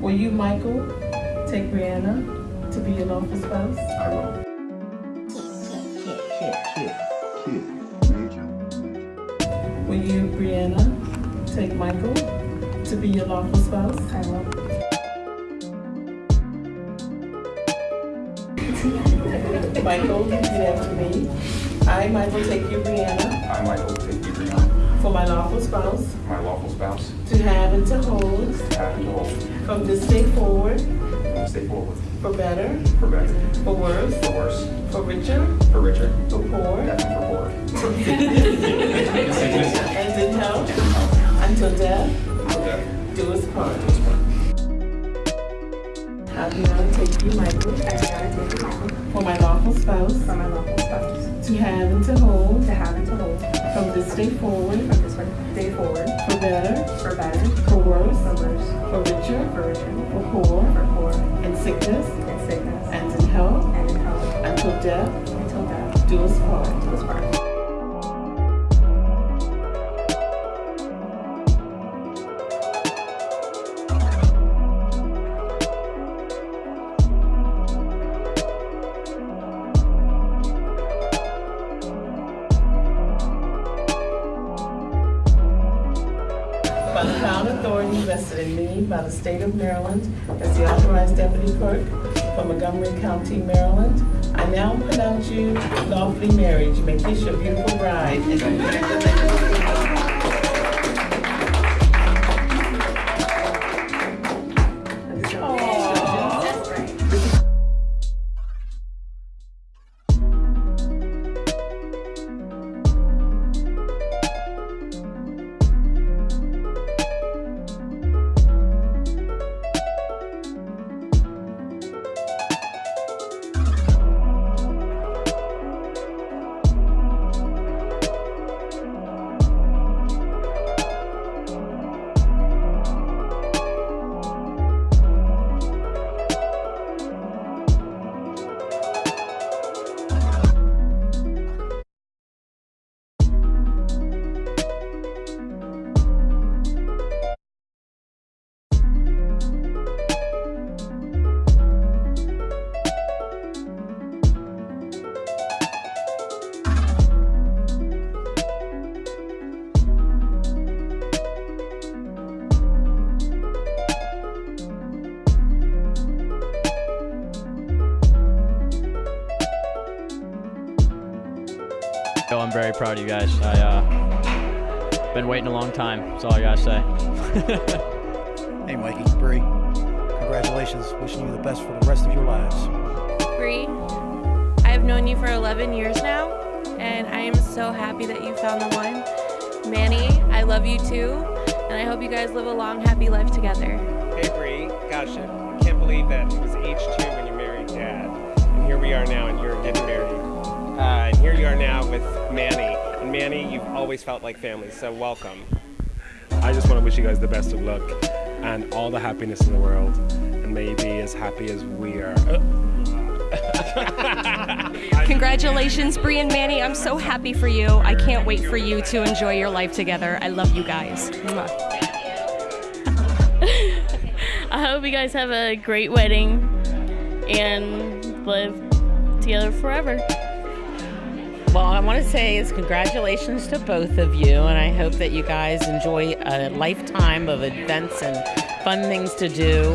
Will you, Michael, take Brianna to be your lawful spouse? I will. Will you, Brianna, take Michael to be your lawful spouse? I will. Michael, you repeat after me. I, Michael, take you, Brianna, I, Michael, take you, Brianna, for my lawful spouse, my lawful spouse, to have and to hold. To have and to hold, from this day forward, from this day forward, for better, for better, for worse, for worse, for richer, for richer, for poor, and for poorer. and in health, until death. Until death. Do us part. Do. I, Brianna, take you, Michael, I, take you, Michael, for my lawful spouse, for my lawful spouse, to have and to hold. To have and to hold. From this day forward, from this day forward, for better, for better, for worse, for worse, for richer, for richer, for poor, for poor, in sickness. In sickness, and in health, and in health, until death. Until death. Do us part. do us part. By the power authority vested in me by the state of Maryland as the authorized deputy clerk for Montgomery County, Maryland, I now pronounce you lawfully married. You may kiss your beautiful bride. I'm very proud of you guys. I uh, been waiting a long time. That's all I gotta say. Hey, Mikey, Bree, congratulations. Wishing you the best for the rest of your lives. Bree, I have known you for 11 years now, and I am so happy that you found the one. Manny, I love you too, and I hope you guys live a long, happy life together. Hey Bree, gosh, I can't believe that it was age two when you married Dad, and here we are now, and you're getting married. Uh, and here you are now with Manny, and Manny, you've always felt like family, so welcome. I just want to wish you guys the best of luck and all the happiness in the world, and may you be as happy as we are. Congratulations, Bree and Manny. I'm so happy for you. I can't wait for you to enjoy your life together. I love you guys. I hope you guys have a great wedding and live together forever. Well, I want to say is congratulations to both of you, and I hope that you guys enjoy a lifetime of events and fun things to do.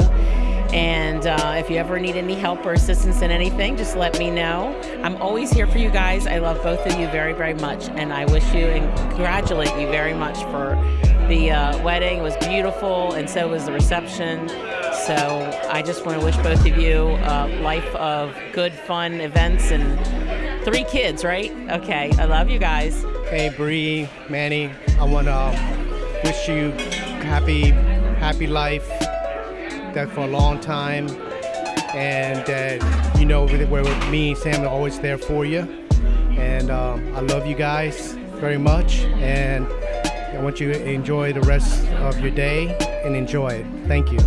And uh, if you ever need any help or assistance in anything, just let me know. I'm always here for you guys. I love both of you very, very much, and I wish you and congratulate you very much for the uh, wedding. It was beautiful, and so was the reception. So I just want to wish both of you a life of good, fun events and three kids, right? Okay, I love you guys. Hey, Bree, Manny, I want to wish you happy, happy life, that for a long time, and that you know where me and Sam are always there for you. And um, I love you guys very much, and I want you to enjoy the rest of your day and enjoy it. Thank you.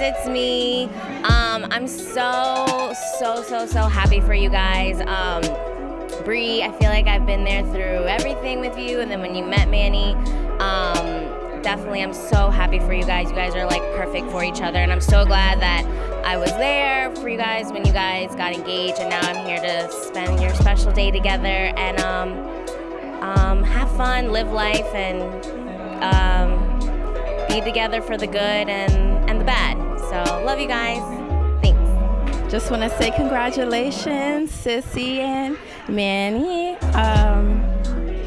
It's me. Um, I'm so so so so happy for you guys. Um, Bree, I feel like I've been there through everything with you, and then when you met Manny, um, definitely I'm so happy for you guys. You guys are like perfect for each other, and I'm so glad that I was there for you guys when you guys got engaged, and now I'm here to spend your special day together and um, um, have fun, live life, and um, be together for the good and, and the bad. So, love you guys. Thanks. Just want to say congratulations, Sissy and Manny. Um,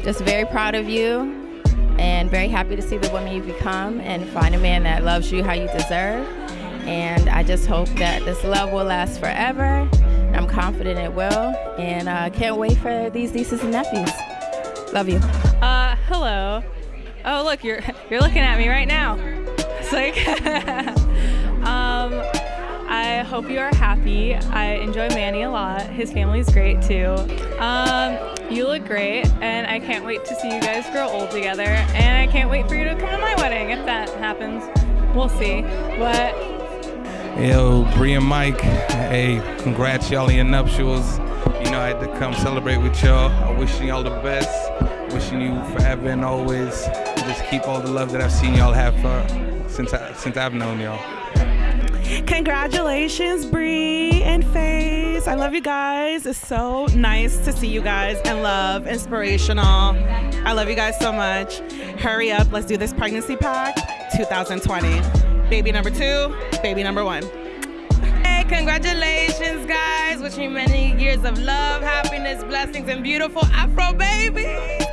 just very proud of you and very happy to see the woman you've become and find a man that loves you how you deserve. And I just hope that this love will last forever. I'm confident it will, and I uh, can't wait for these nieces and nephews. Love you. Uh, hello. Oh, look, you're you're looking at me right now. It's like, I hope you are happy. I enjoy Manny a lot. His family's great too. Um, you look great, and I can't wait to see you guys grow old together. And I can't wait for you to come to my wedding if that happens. We'll see. But Yo, Bree and Mike, hey, congrats y'all on your nuptials. You know, I had to come celebrate with y'all. I wishing y'all the best. Wishing you forever and always. Just keep all the love that I've seen y'all have for since I, since I've known y'all. Congratulations, Bree and FaZe. I love you guys. It's so nice to see you guys and love, inspirational. I love you guys so much. Hurry up, let's do this pregnancy pack 2020. Baby number two, baby number one. Hey, congratulations, guys. Wishing many years of love, happiness, blessings, and beautiful Afro. Wherever.